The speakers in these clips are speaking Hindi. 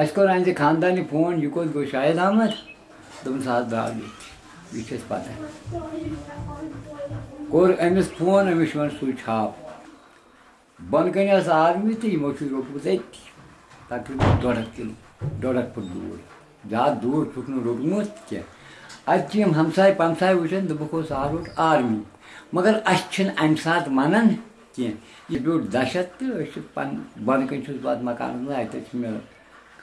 अशकोरान से ख़ानदानी फ़ोन युको गोशायद अहमद दोन सात दागी बीच पता कोर अमिस फ़ोन अमिस वन सू छाप बन कन आदमी तो यो रोटमुत तकरीबन डोड़ किलो डोड़ फुट दूर ज़्यादा दूर छुक रोटमुत क्या अत हमसाय पमसाय वो दुख आर रोट आर्मी मगर अम सात वन कह ब्यूट दहशत तो पन बन कन पा मकान अत मिल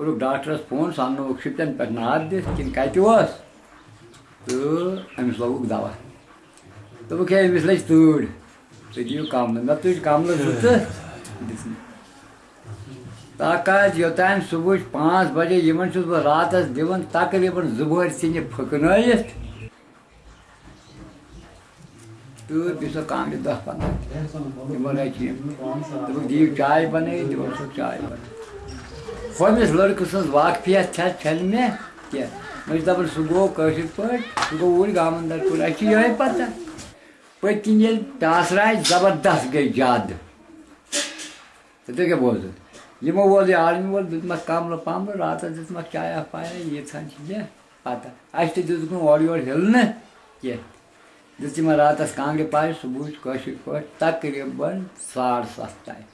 Orang dokter pun sana waktu itu pernah ada, kini kait itu was. Tu, kami selalu dawa. Tu bukan kami selalu tur. Jadi kamu, nak tu kamu lah tu. ताकत योतान सुबह पाँच बजे यमन चुस बह रात अस दिवन तकरीबन जुबहर सिंह फकनायत तो बिसो कांग दस पंद्रह यमन आई चीज़ तो दिव चाय बने दिवन सो चाय बने Помнишь, Vlorikusus Vakpija Čelme? Tie. Mēs dabar sugovau kažkaip pat, sugovau ir gamandar kur. Aš jau ir pata. Pati jel tasrai zabardast gai jad. तो क्या बोलते ये मैं बोल आर्मी बोल दिमा काम लो पाम लो रात दिमा क्या या पाया ये था चीज़ें पाता आज तो जिस को और और हिलने ये जिस मैं रात अस कांगे पाए सुबह कोशिश कर तकरीबन साढ़ सात ताई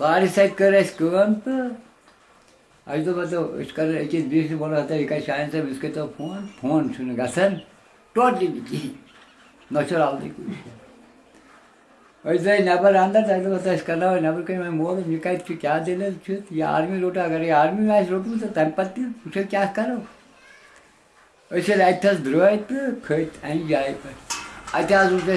साढ़े सात करे तो आज तो मतलब इसका एक बीस बोला था एक शायद साहब इसके तो फ़ोन फ़ोन सुनेगा सर टोट लीजिए नौचर आप देखो ऐसे नबर आंदा था तो बता इसका ना नबर कहीं मैं मोर मैं कहा क्या देने चुत ये आर्मी लोटा अगर ये आर्मी में रोटी तो टाइम पत्ती पूछे क्या करो ऐसे लाइट था तो खेत आई जाए पर उसे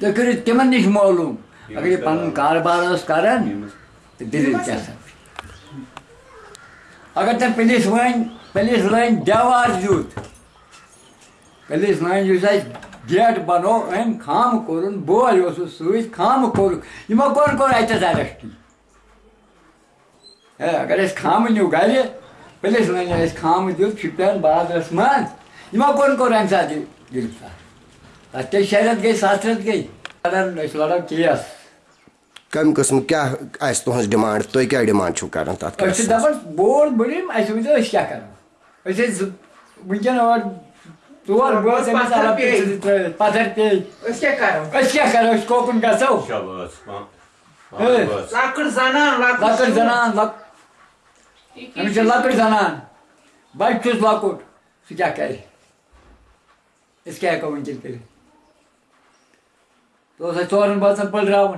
तुम करो तिमन नश मालूम? अगर ये पन कारोबार कर तो दलील क्या अगर तुम पुलिस वन पुलिस लाइन देवार दित पुलिस लाइन गेट बनो अम खाम कोर बोल सत खाम कोर। यमो कोन कोर अतस अरेस्ट अगर अस खाम न्यू गर पुलिस लाइन खाम दित शुपियन बाजारस मज यमो कोन कोर अम गिरफ़्तार क्या शहरत गई सात रत गई केस कम किस्म क्या आस तुहस डिमांड तुम क्या डिमांड छो कर तथ दपान बोर बड़िम अस वो क्या करो? वनकन और ोर बस पत्थर पे क्या करो? कोकन गो लकड़ जनान लकड़ जनान लकड़ जनान। बच्चुस लकुट सह क्या कर क्या हेको वनकन कर तो चोरन बचन पलरावन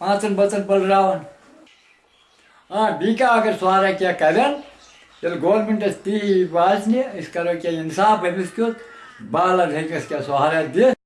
पांचन बचन पलरावन हाँ बी क्या अगर सहारा क्या करें तेल गवर्नमेंटस ती वाजन करो क्या इंसाफ अमिस क्युत बालन हेकस क्या सहारा दित